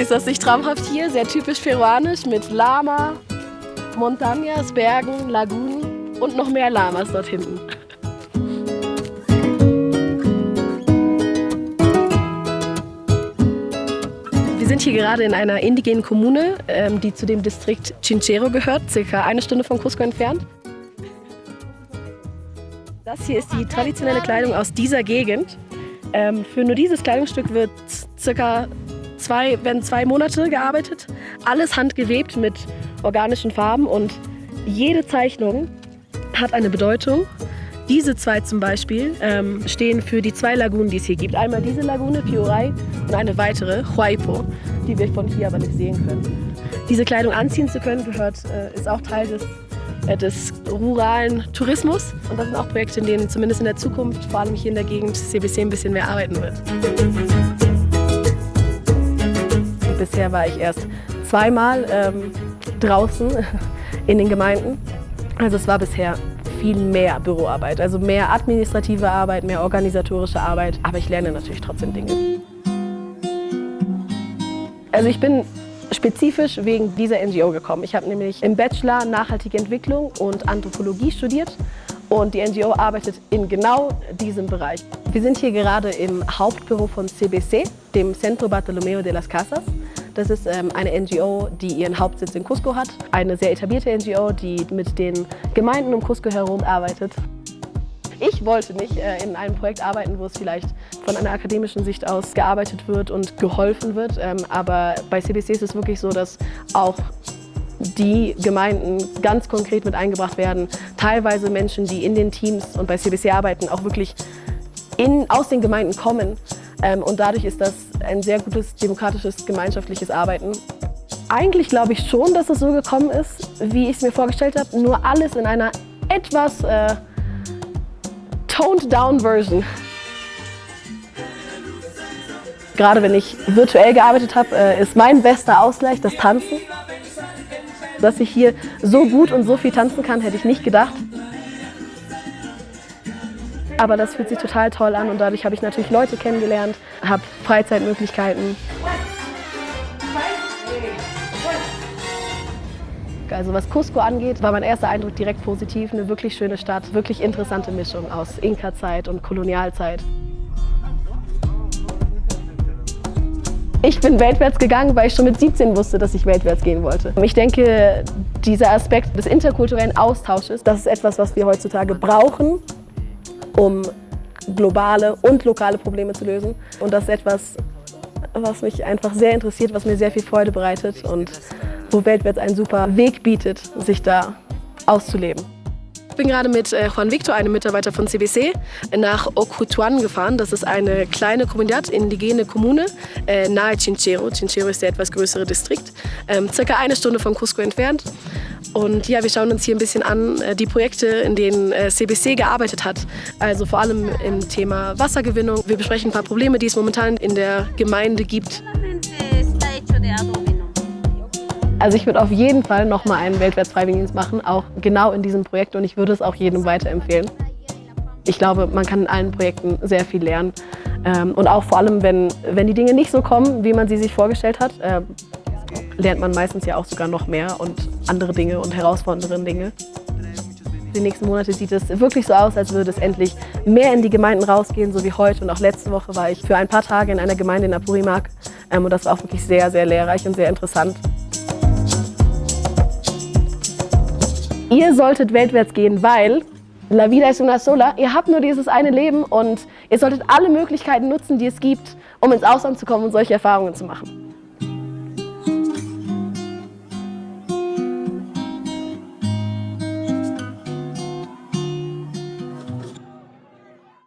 begrüßt das sich traumhaft hier, sehr typisch peruanisch mit Lama, Montañas, Bergen, Lagunen und noch mehr Lamas dort hinten. Wir sind hier gerade in einer indigenen Kommune, ähm, die zu dem Distrikt Chinchero gehört, circa eine Stunde von Cusco entfernt. Das hier ist die traditionelle Kleidung aus dieser Gegend. Ähm, für nur dieses Kleidungsstück wird circa zwei, werden zwei Monate gearbeitet. Alles handgewebt mit organischen Farben und jede Zeichnung hat eine Bedeutung. Diese zwei zum Beispiel ähm, stehen für die zwei Lagunen, die es hier gibt. Einmal diese Lagune, Piorai, und eine weitere, Huaypo, die wir von hier aber nicht sehen können. Diese Kleidung anziehen zu können, gehört, äh, ist auch Teil des, äh, des ruralen Tourismus. Und das sind auch Projekte, in denen zumindest in der Zukunft, vor allem hier in der Gegend, CBC ein bisschen mehr arbeiten wird. Bisher war ich erst zweimal ähm, draußen in den Gemeinden. Also es war bisher viel mehr Büroarbeit, also mehr administrative Arbeit, mehr organisatorische Arbeit. Aber ich lerne natürlich trotzdem Dinge. Also ich bin spezifisch wegen dieser NGO gekommen. Ich habe nämlich im Bachelor Nachhaltige Entwicklung und Anthropologie studiert und die NGO arbeitet in genau diesem Bereich. Wir sind hier gerade im Hauptbüro von CBC, dem Centro Bartolomeo de las Casas. Das ist ähm, eine NGO, die ihren Hauptsitz in Cusco hat. Eine sehr etablierte NGO, die mit den Gemeinden um Cusco herum arbeitet. Ich wollte nicht äh, in einem Projekt arbeiten, wo es vielleicht von einer akademischen Sicht aus gearbeitet wird und geholfen wird. Ähm, aber bei CBC ist es wirklich so, dass auch die Gemeinden ganz konkret mit eingebracht werden. Teilweise Menschen, die in den Teams und bei CBC arbeiten, auch wirklich in, aus den Gemeinden kommen. Ähm, und dadurch ist das ein sehr gutes demokratisches, gemeinschaftliches Arbeiten. Eigentlich glaube ich schon, dass es so gekommen ist, wie ich es mir vorgestellt habe, nur alles in einer etwas äh, toned-down Version. Gerade wenn ich virtuell gearbeitet habe, äh, ist mein bester Ausgleich das Tanzen. Dass ich hier so gut und so viel tanzen kann, hätte ich nicht gedacht. Aber das fühlt sich total toll an und dadurch habe ich natürlich Leute kennengelernt, habe Freizeitmöglichkeiten. Also was Cusco angeht, war mein erster Eindruck direkt positiv. Eine wirklich schöne Stadt, wirklich interessante Mischung aus Inka-Zeit und Kolonialzeit. Ich bin weltwärts gegangen, weil ich schon mit 17 wusste, dass ich weltwärts gehen wollte. Ich denke, dieser Aspekt des interkulturellen Austausches, das ist etwas, was wir heutzutage brauchen, um globale und lokale Probleme zu lösen. Und das ist etwas, was mich einfach sehr interessiert, was mir sehr viel Freude bereitet und wo Weltwärts einen super Weg bietet, sich da auszuleben. Ich bin gerade mit äh, Juan Victor, einem Mitarbeiter von CBC, nach Ocutuan gefahren. Das ist eine kleine Comunidad, indigene Kommune, äh, nahe Chinchero. Chinchero ist der etwas größere Distrikt, ähm, circa eine Stunde von Cusco entfernt. Und ja, wir schauen uns hier ein bisschen an äh, die Projekte, in denen CBC gearbeitet hat. Also vor allem im Thema Wassergewinnung. Wir besprechen ein paar Probleme, die es momentan in der Gemeinde gibt. Also ich würde auf jeden Fall nochmal einen Weltwärts-Freiwilligendienst machen, auch genau in diesem Projekt und ich würde es auch jedem weiterempfehlen. Ich glaube, man kann in allen Projekten sehr viel lernen ähm, und auch vor allem, wenn, wenn die Dinge nicht so kommen, wie man sie sich vorgestellt hat, äh, lernt man meistens ja auch sogar noch mehr und andere Dinge und herausfordernde Dinge. Die nächsten Monate sieht es wirklich so aus, als würde es endlich mehr in die Gemeinden rausgehen, so wie heute. Und auch letzte Woche war ich für ein paar Tage in einer Gemeinde in Apurimac. Ähm, und das war auch wirklich sehr, sehr lehrreich und sehr interessant. Ihr solltet weltwärts gehen, weil La vida es una sola. Ihr habt nur dieses eine Leben und ihr solltet alle Möglichkeiten nutzen, die es gibt, um ins Ausland zu kommen und solche Erfahrungen zu machen.